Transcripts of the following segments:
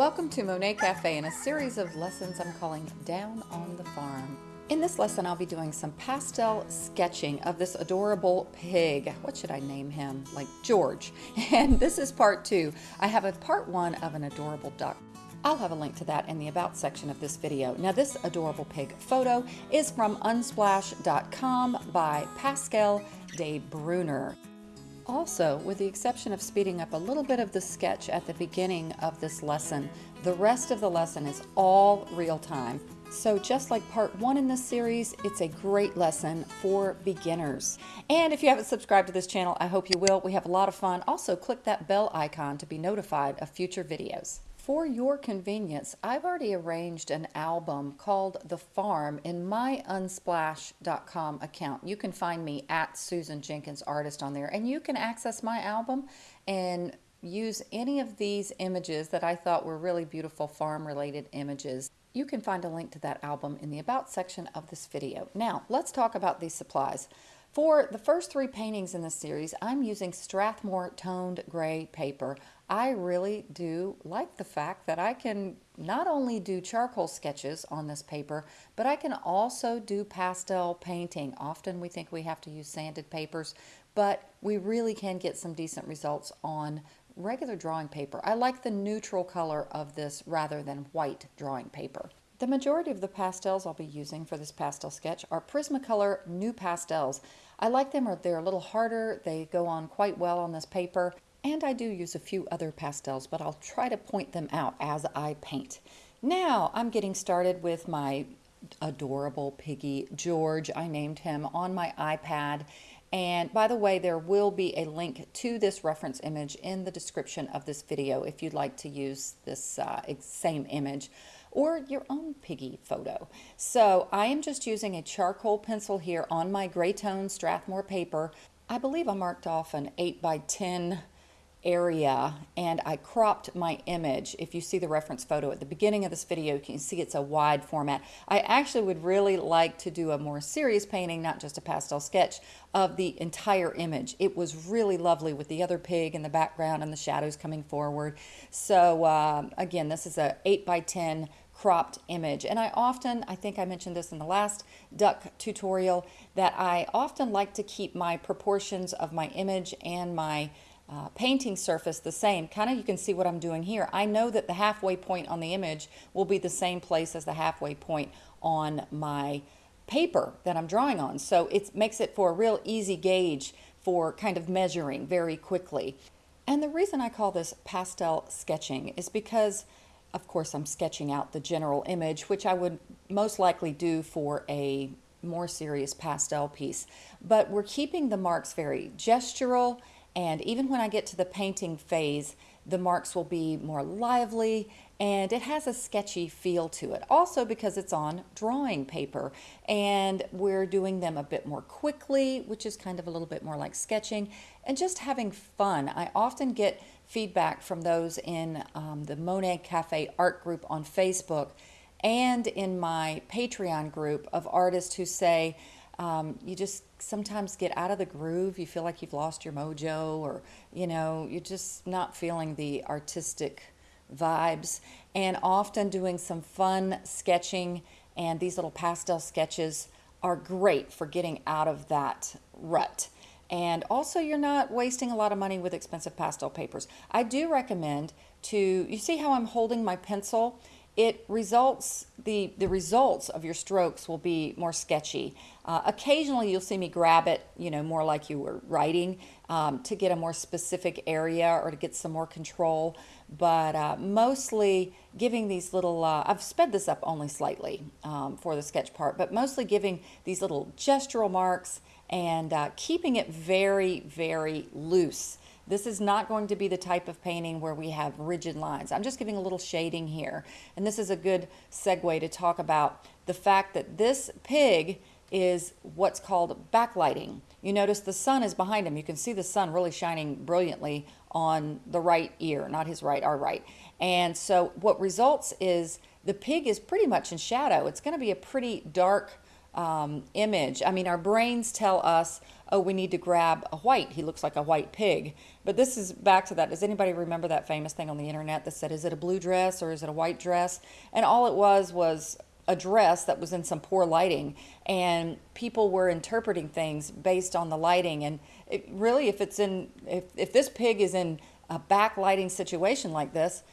Welcome to Monet Cafe and a series of lessons I'm calling Down on the Farm. In this lesson, I'll be doing some pastel sketching of this adorable pig. What should I name him? Like George. And this is part two. I have a part one of an adorable duck. I'll have a link to that in the About section of this video. Now this adorable pig photo is from unsplash.com by Pascal de Bruner. Also, with the exception of speeding up a little bit of the sketch at the beginning of this lesson, the rest of the lesson is all real time. So just like part one in this series, it's a great lesson for beginners. And if you haven't subscribed to this channel, I hope you will. We have a lot of fun. Also, click that bell icon to be notified of future videos. For your convenience, I've already arranged an album called The Farm in my unsplash.com account. You can find me at Susan Jenkins Artist on there, and you can access my album and use any of these images that I thought were really beautiful farm related images. You can find a link to that album in the About section of this video. Now, let's talk about these supplies. For the first three paintings in this series, I'm using Strathmore toned gray paper. I really do like the fact that I can not only do charcoal sketches on this paper, but I can also do pastel painting. Often we think we have to use sanded papers, but we really can get some decent results on regular drawing paper. I like the neutral color of this rather than white drawing paper. The majority of the pastels I'll be using for this pastel sketch are Prismacolor NuPastels. I like them, they're a little harder, they go on quite well on this paper, and I do use a few other pastels, but I'll try to point them out as I paint. Now I'm getting started with my adorable piggy George. I named him on my iPad. And by the way, there will be a link to this reference image in the description of this video if you'd like to use this uh, same image or your own piggy photo. So I am just using a charcoal pencil here on my gray tone Strathmore paper. I believe I marked off an 8 by 10 area and I cropped my image. If you see the reference photo at the beginning of this video, you can see it's a wide format. I actually would really like to do a more serious painting, not just a pastel sketch, of the entire image. It was really lovely with the other pig in the background and the shadows coming forward. So uh, again, this is a 8 by 10 cropped image. And I often, I think I mentioned this in the last duck tutorial, that I often like to keep my proportions of my image and my uh, painting surface the same. Kind of you can see what I'm doing here. I know that the halfway point on the image will be the same place as the halfway point on my paper that I'm drawing on. So it makes it for a real easy gauge for kind of measuring very quickly. And the reason I call this pastel sketching is because of course I'm sketching out the general image, which I would most likely do for a more serious pastel piece. But we're keeping the marks very gestural and even when I get to the painting phase, the marks will be more lively and it has a sketchy feel to it. Also because it's on drawing paper and we're doing them a bit more quickly, which is kind of a little bit more like sketching and just having fun. I often get feedback from those in um, the Monet Cafe art group on Facebook and in my Patreon group of artists who say, um, you just sometimes get out of the groove. You feel like you've lost your mojo, or you know, you're just not feeling the artistic vibes. And often doing some fun sketching and these little pastel sketches are great for getting out of that rut. And also, you're not wasting a lot of money with expensive pastel papers. I do recommend to, you see how I'm holding my pencil? It results the the results of your strokes will be more sketchy. Uh, occasionally you'll see me grab it you know more like you were writing um, to get a more specific area or to get some more control. But uh, mostly giving these little uh, I've sped this up only slightly um, for the sketch part but mostly giving these little gestural marks and uh, keeping it very very loose this is not going to be the type of painting where we have rigid lines. I'm just giving a little shading here. And this is a good segue to talk about the fact that this pig is what's called backlighting. You notice the sun is behind him. You can see the sun really shining brilliantly on the right ear, not his right, our right. And so what results is the pig is pretty much in shadow. It's going to be a pretty dark um, image. I mean, our brains tell us, oh, we need to grab a white. He looks like a white pig. But this is back to that. Does anybody remember that famous thing on the internet that said, is it a blue dress or is it a white dress? And all it was was a dress that was in some poor lighting and people were interpreting things based on the lighting and it, really if it's in if, if this pig is in a backlighting situation like this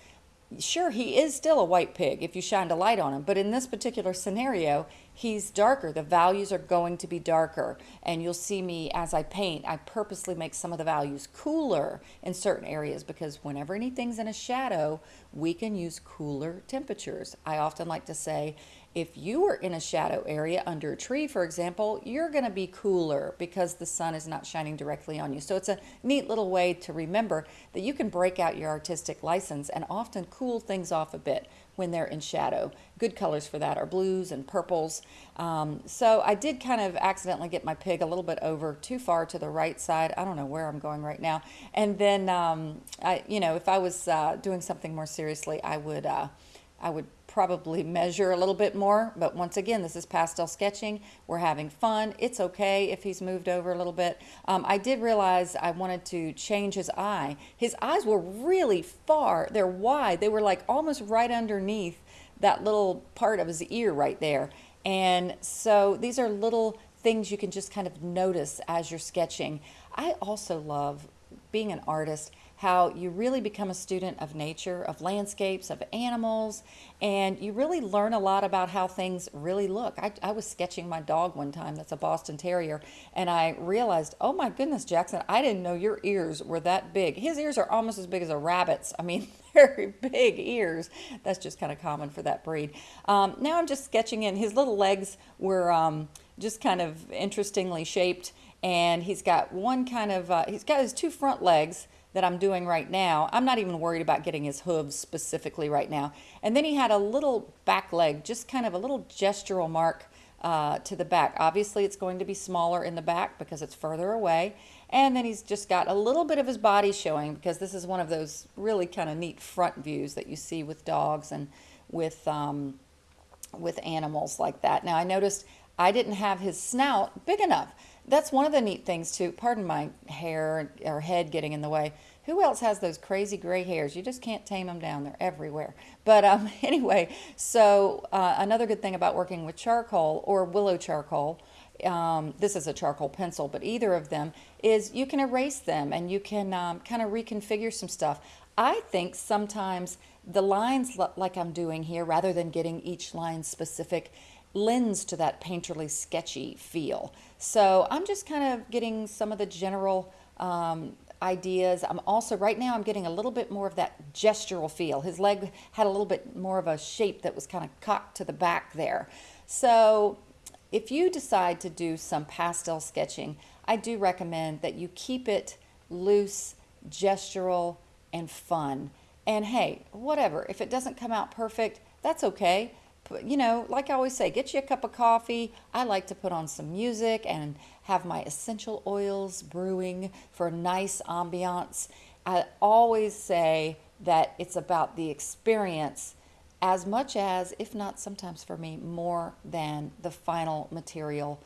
sure he is still a white pig if you shined a light on him but in this particular scenario he's darker. The values are going to be darker and you'll see me as I paint I purposely make some of the values cooler in certain areas because whenever anything's in a shadow we can use cooler temperatures. I often like to say if you are in a shadow area under a tree, for example, you're going to be cooler because the sun is not shining directly on you. So it's a neat little way to remember that you can break out your artistic license and often cool things off a bit when they're in shadow. Good colors for that are blues and purples. Um, so I did kind of accidentally get my pig a little bit over too far to the right side. I don't know where I'm going right now. And then, um, I, you know, if I was uh, doing something more seriously, I would, uh, I would probably measure a little bit more, but once again, this is pastel sketching. We're having fun. It's okay if he's moved over a little bit. Um, I did realize I wanted to change his eye. His eyes were really far. They're wide. They were like almost right underneath that little part of his ear right there. And so these are little things you can just kind of notice as you're sketching. I also love being an artist how you really become a student of nature, of landscapes, of animals, and you really learn a lot about how things really look. I, I, was sketching my dog one time, that's a Boston Terrier, and I realized, oh my goodness, Jackson, I didn't know your ears were that big. His ears are almost as big as a rabbit's. I mean, very big ears. That's just kind of common for that breed. Um, now I'm just sketching in. His little legs were um, just kind of interestingly shaped, and he's got one kind of, uh, he's got his two front legs that I'm doing right now. I'm not even worried about getting his hooves specifically right now. And then he had a little back leg, just kind of a little gestural mark uh, to the back. Obviously it's going to be smaller in the back because it's further away. And then he's just got a little bit of his body showing because this is one of those really kind of neat front views that you see with dogs and with, um, with animals like that. Now I noticed I didn't have his snout big enough that's one of the neat things too. Pardon my hair or head getting in the way. Who else has those crazy gray hairs? You just can't tame them down. They're everywhere. But um, anyway, so uh, another good thing about working with charcoal or willow charcoal, um, this is a charcoal pencil, but either of them, is you can erase them and you can um, kind of reconfigure some stuff. I think sometimes the lines like I'm doing here, rather than getting each line specific, lends to that painterly sketchy feel. So I'm just kind of getting some of the general um, ideas. I'm also, right now I'm getting a little bit more of that gestural feel. His leg had a little bit more of a shape that was kind of cocked to the back there. So if you decide to do some pastel sketching, I do recommend that you keep it loose, gestural, and fun. And hey, whatever, if it doesn't come out perfect, that's okay you know, like I always say, get you a cup of coffee. I like to put on some music and have my essential oils brewing for a nice ambiance. I always say that it's about the experience as much as, if not sometimes for me, more than the final material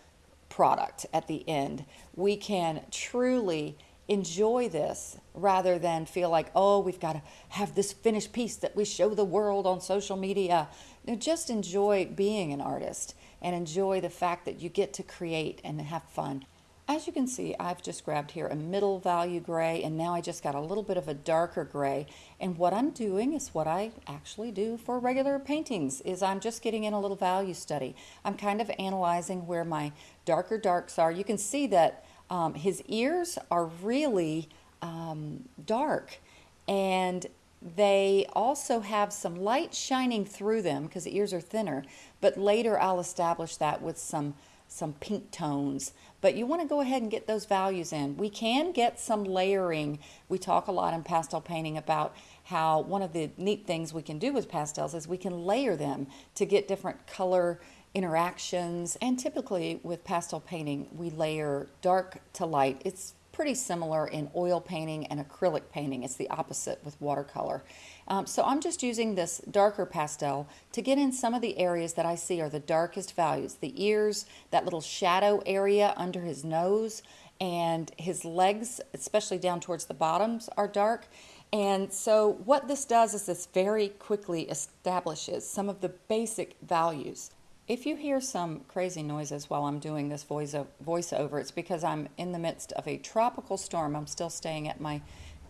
product at the end. We can truly enjoy this rather than feel like, oh, we've got to have this finished piece that we show the world on social media. Know, just enjoy being an artist and enjoy the fact that you get to create and have fun. As you can see, I've just grabbed here a middle value gray and now I just got a little bit of a darker gray. And what I'm doing is what I actually do for regular paintings is I'm just getting in a little value study. I'm kind of analyzing where my darker darks are. You can see that um, his ears are really um, dark and they also have some light shining through them because the ears are thinner, but later I'll establish that with some, some pink tones. But you want to go ahead and get those values in. We can get some layering. We talk a lot in pastel painting about how one of the neat things we can do with pastels is we can layer them to get different color interactions. And typically with pastel painting, we layer dark to light. It's pretty similar in oil painting and acrylic painting. It's the opposite with watercolor. Um, so I'm just using this darker pastel to get in some of the areas that I see are the darkest values. The ears, that little shadow area under his nose, and his legs, especially down towards the bottoms, are dark. And so what this does is this very quickly establishes some of the basic values. If you hear some crazy noises while I'm doing this voice voiceover, it's because I'm in the midst of a tropical storm. I'm still staying at my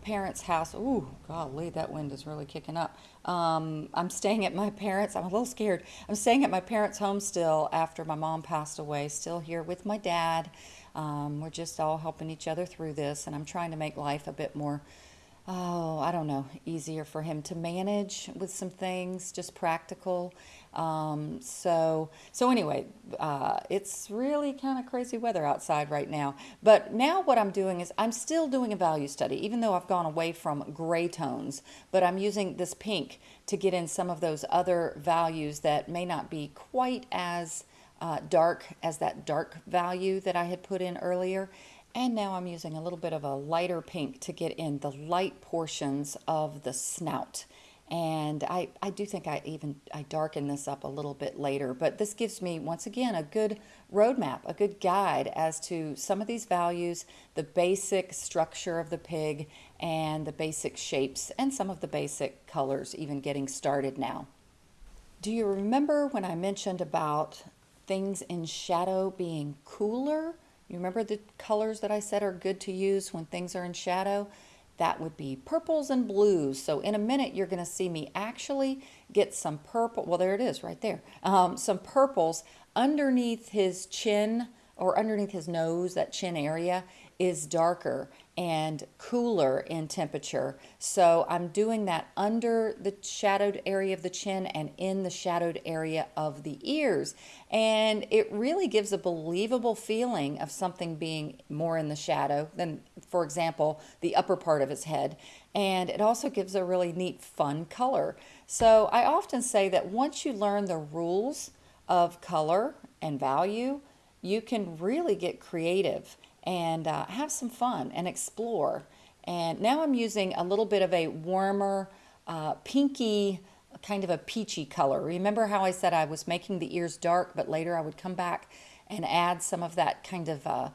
parents' house. Ooh, golly, that wind is really kicking up. Um, I'm staying at my parents'. I'm a little scared. I'm staying at my parents' home still after my mom passed away. Still here with my dad. Um, we're just all helping each other through this, and I'm trying to make life a bit more oh, I don't know, easier for him to manage with some things, just practical. Um, so, so anyway, uh, it's really kind of crazy weather outside right now. But now what I'm doing is I'm still doing a value study, even though I've gone away from gray tones, but I'm using this pink to get in some of those other values that may not be quite as uh, dark as that dark value that I had put in earlier. And now I'm using a little bit of a lighter pink to get in the light portions of the snout. And I, I do think I even I darken this up a little bit later, but this gives me once again a good roadmap, a good guide as to some of these values, the basic structure of the pig and the basic shapes and some of the basic colors even getting started now. Do you remember when I mentioned about things in shadow being cooler? You remember the colors that I said are good to use when things are in shadow? That would be purples and blues. So in a minute, you're going to see me actually get some purple. Well, there it is right there. Um, some purples underneath his chin or underneath his nose, that chin area is darker and cooler in temperature. So I'm doing that under the shadowed area of the chin and in the shadowed area of the ears. And it really gives a believable feeling of something being more in the shadow than, for example, the upper part of his head. And it also gives a really neat, fun color. So I often say that once you learn the rules of color and value, you can really get creative and uh, have some fun and explore. And now I'm using a little bit of a warmer, uh, pinky, kind of a peachy color. Remember how I said I was making the ears dark, but later I would come back and add some of that kind of uh,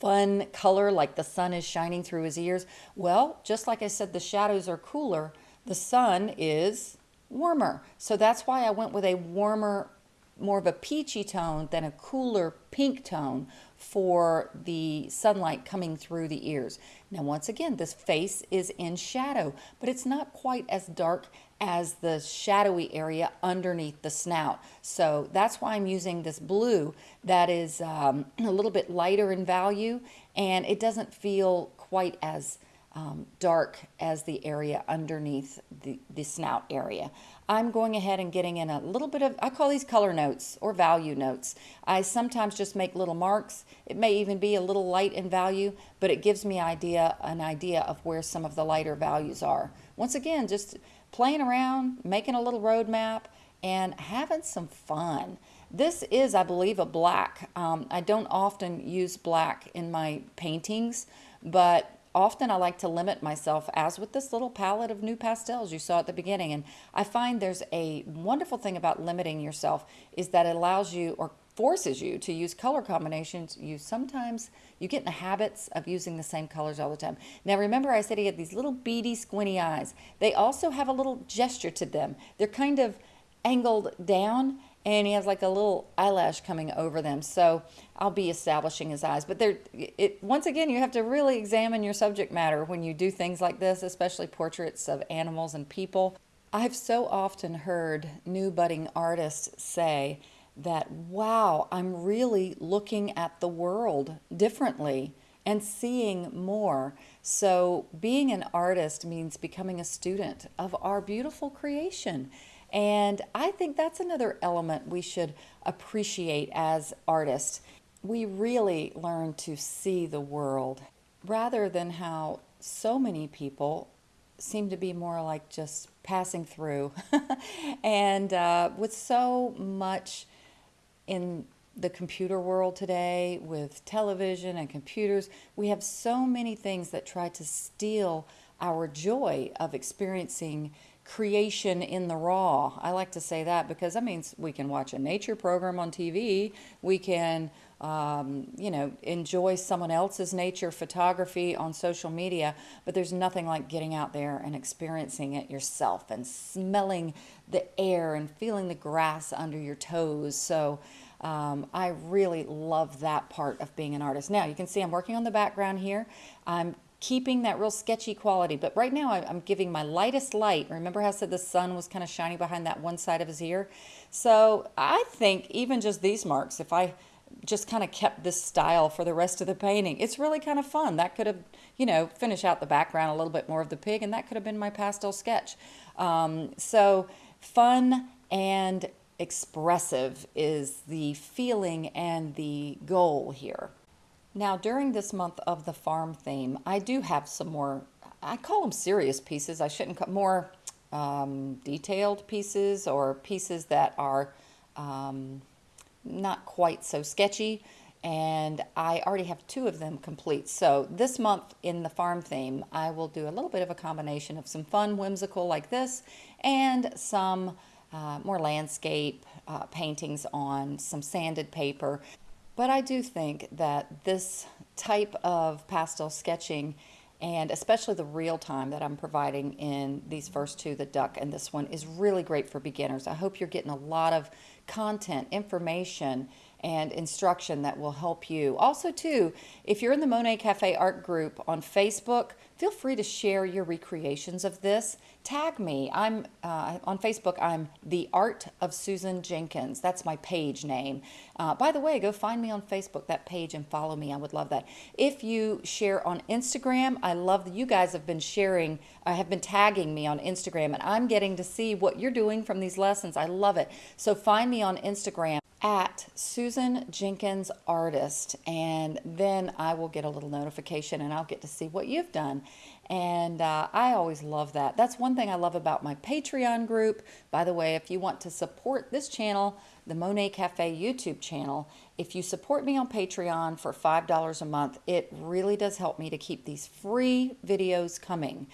fun color, like the sun is shining through his ears? Well, just like I said, the shadows are cooler, the sun is warmer. So that's why I went with a warmer more of a peachy tone than a cooler pink tone for the sunlight coming through the ears. Now, once again, this face is in shadow, but it's not quite as dark as the shadowy area underneath the snout. So that's why I'm using this blue that is um, a little bit lighter in value and it doesn't feel quite as um, dark as the area underneath the, the snout area. I'm going ahead and getting in a little bit of, I call these color notes or value notes. I sometimes just make little marks. It may even be a little light in value, but it gives me idea an idea of where some of the lighter values are. Once again, just playing around, making a little roadmap, and having some fun. This is, I believe, a black. Um, I don't often use black in my paintings, but often I like to limit myself, as with this little palette of NuPastels you saw at the beginning. And I find there's a wonderful thing about limiting yourself is that it allows you or forces you to use color combinations. You sometimes, you get in the habits of using the same colors all the time. Now remember I said he had these little beady squinty eyes. They also have a little gesture to them. They're kind of angled down and he has like a little eyelash coming over them. So I'll be establishing his eyes. But there, it once again, you have to really examine your subject matter when you do things like this, especially portraits of animals and people. I've so often heard new budding artists say that, wow, I'm really looking at the world differently and seeing more. So being an artist means becoming a student of our beautiful creation and I think that's another element we should appreciate as artists. We really learn to see the world rather than how so many people seem to be more like just passing through. and uh, with so much in the computer world today with television and computers. We have so many things that try to steal our joy of experiencing creation in the raw. I like to say that because that means we can watch a nature program on TV, we can um, you know, enjoy someone else's nature photography on social media, but there's nothing like getting out there and experiencing it yourself and smelling the air and feeling the grass under your toes. So um, I really love that part of being an artist. Now you can see I'm working on the background here. I'm keeping that real sketchy quality, but right now I'm giving my lightest light. Remember how I said the sun was kind of shining behind that one side of his ear? So I think even just these marks, if I just kind of kept this style for the rest of the painting. It's really kind of fun. That could have, you know, finish out the background a little bit more of the pig, and that could have been my pastel sketch. Um, so fun and expressive is the feeling and the goal here. Now, during this month of the farm theme, I do have some more, I call them serious pieces. I shouldn't call more um, detailed pieces or pieces that are um, not quite so sketchy and I already have two of them complete. So this month in the farm theme, I will do a little bit of a combination of some fun, whimsical like this, and some uh, more landscape uh, paintings on some sanded paper. But I do think that this type of pastel sketching and especially the real time that I'm providing in these first two, the duck and this one, is really great for beginners. I hope you're getting a lot of content, information, and instruction that will help you. Also, too, if you're in the Monet Cafe art group on Facebook, feel free to share your recreations of this. Tag me. I'm uh, on Facebook. I'm the Art of Susan Jenkins. That's my page name. Uh, by the way, go find me on Facebook, that page, and follow me. I would love that. If you share on Instagram, I love that you guys have been sharing, uh, have been tagging me on Instagram, and I'm getting to see what you're doing from these lessons. I love it. So find me on Instagram at Susan Jenkins Artist, and then I will get a little notification and I'll get to see what you've done. And uh, I always love that. That's one thing I love about my Patreon group. By the way, if you want to support this channel, the Monet Cafe YouTube channel, if you support me on Patreon for $5 a month, it really does help me to keep these free videos coming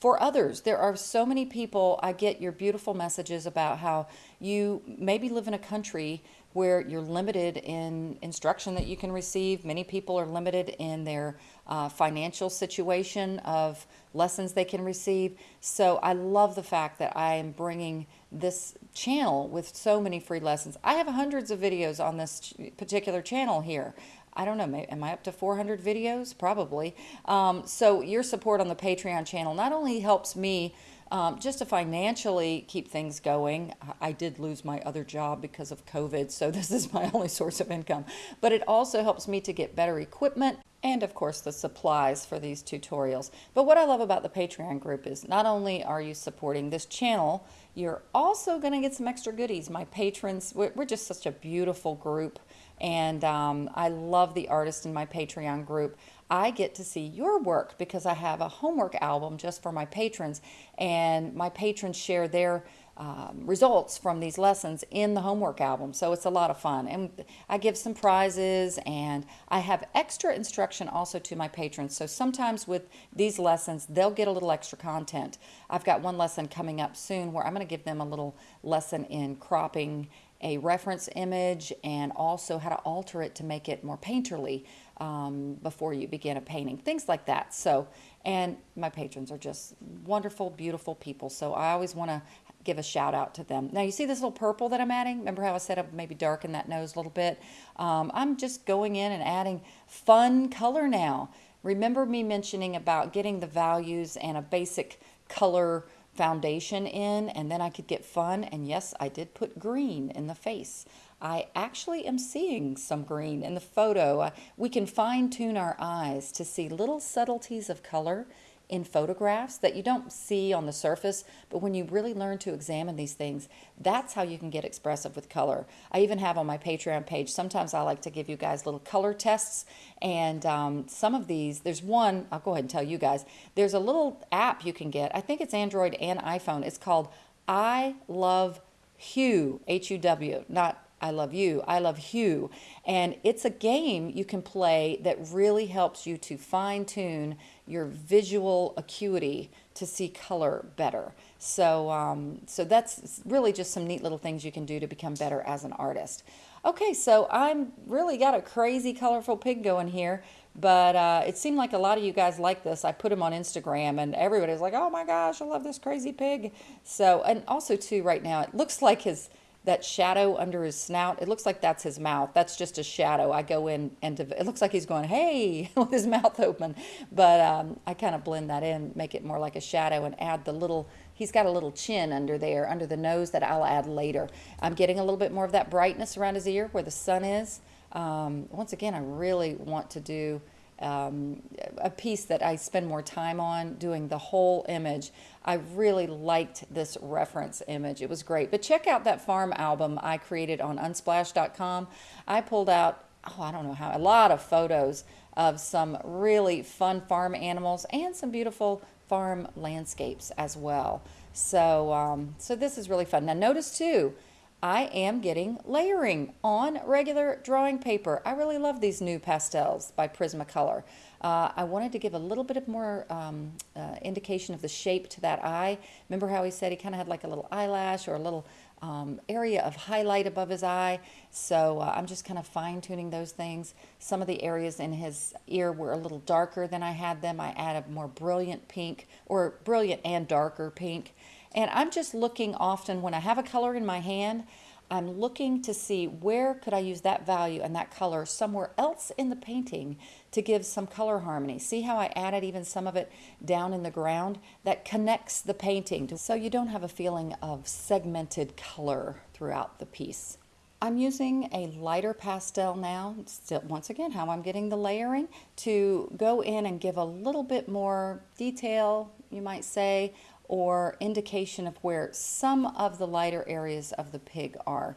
for others. There are so many people, I get your beautiful messages about how you maybe live in a country where you're limited in instruction that you can receive. Many people are limited in their uh, financial situation of lessons they can receive. So I love the fact that I am bringing this channel with so many free lessons. I have hundreds of videos on this particular channel here. I don't know, am I up to 400 videos? Probably. Um, so your support on the Patreon channel not only helps me um, just to financially keep things going. I did lose my other job because of COVID, so this is my only source of income. But it also helps me to get better equipment and of course the supplies for these tutorials. But what I love about the Patreon group is not only are you supporting this channel, you're also going to get some extra goodies. My patrons, we're just such a beautiful group and um, I love the artists in my Patreon group. I get to see your work because I have a homework album just for my patrons, and my patrons share their um, results from these lessons in the homework album. So it's a lot of fun. And I give some prizes and I have extra instruction also to my patrons. So sometimes with these lessons, they'll get a little extra content. I've got one lesson coming up soon where I'm going to give them a little lesson in cropping a reference image and also how to alter it to make it more painterly um, before you begin a painting, things like that. So, and my patrons are just wonderful, beautiful people. So I always want to give a shout out to them. Now you see this little purple that I'm adding? Remember how I said I maybe darken that nose a little bit? Um, I'm just going in and adding fun color now. Remember me mentioning about getting the values and a basic color foundation in and then I could get fun. And yes, I did put green in the face. I actually am seeing some green in the photo. Uh, we can fine tune our eyes to see little subtleties of color in photographs that you don't see on the surface, but when you really learn to examine these things, that's how you can get expressive with color. I even have on my Patreon page, sometimes I like to give you guys little color tests, and um, some of these, there's one, I'll go ahead and tell you guys, there's a little app you can get, I think it's Android and iPhone, it's called I Love Hue, H-U-W, not I love you, I love Hue. And it's a game you can play that really helps you to fine tune your visual acuity to see color better. So, um, so that's really just some neat little things you can do to become better as an artist. Okay, so I'm really got a crazy colorful pig going here, but uh, it seemed like a lot of you guys like this. I put him on Instagram and everybody's like, oh my gosh, I love this crazy pig. So, and also too right now, it looks like his, that shadow under his snout, it looks like that's his mouth. That's just a shadow. I go in and it looks like he's going, hey, with his mouth open. But um, I kind of blend that in, make it more like a shadow and add the little He's got a little chin under there, under the nose that I'll add later. I'm getting a little bit more of that brightness around his ear where the sun is. Um, once again, I really want to do um, a piece that I spend more time on doing the whole image. I really liked this reference image. It was great. But check out that farm album I created on unsplash.com. I pulled out, oh, I don't know how, a lot of photos of some really fun farm animals and some beautiful farm landscapes as well. So, um, so this is really fun. Now notice too, I am getting layering on regular drawing paper. I really love these NuPastels by Prismacolor. Uh, I wanted to give a little bit of more um, uh, indication of the shape to that eye. Remember how he said he kind of had like a little eyelash or a little um, area of highlight above his eye. So uh, I'm just kind of fine tuning those things. Some of the areas in his ear were a little darker than I had them. I added more brilliant pink or brilliant and darker pink. And I'm just looking often when I have a color in my hand, I'm looking to see where could I use that value and that color somewhere else in the painting to give some color harmony. See how I added even some of it down in the ground? That connects the painting so you don't have a feeling of segmented color throughout the piece. I'm using a lighter pastel now, still, once again, how I'm getting the layering, to go in and give a little bit more detail, you might say, or indication of where some of the lighter areas of the pig are.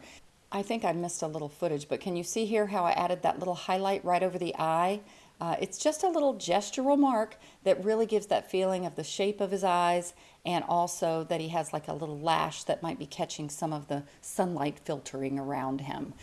I think I missed a little footage, but can you see here how I added that little highlight right over the eye? Uh, it's just a little gestural mark that really gives that feeling of the shape of his eyes and also that he has like a little lash that might be catching some of the sunlight filtering around him.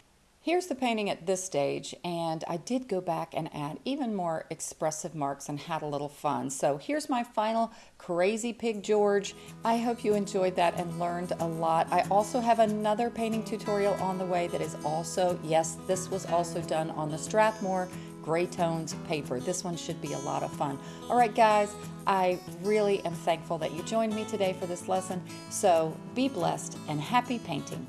Here's the painting at this stage, and I did go back and add even more expressive marks and had a little fun. So here's my final Crazy Pig George. I hope you enjoyed that and learned a lot. I also have another painting tutorial on the way that is also, yes, this was also done on the Strathmore gray tones paper. This one should be a lot of fun. All right, guys, I really am thankful that you joined me today for this lesson. So be blessed and happy painting.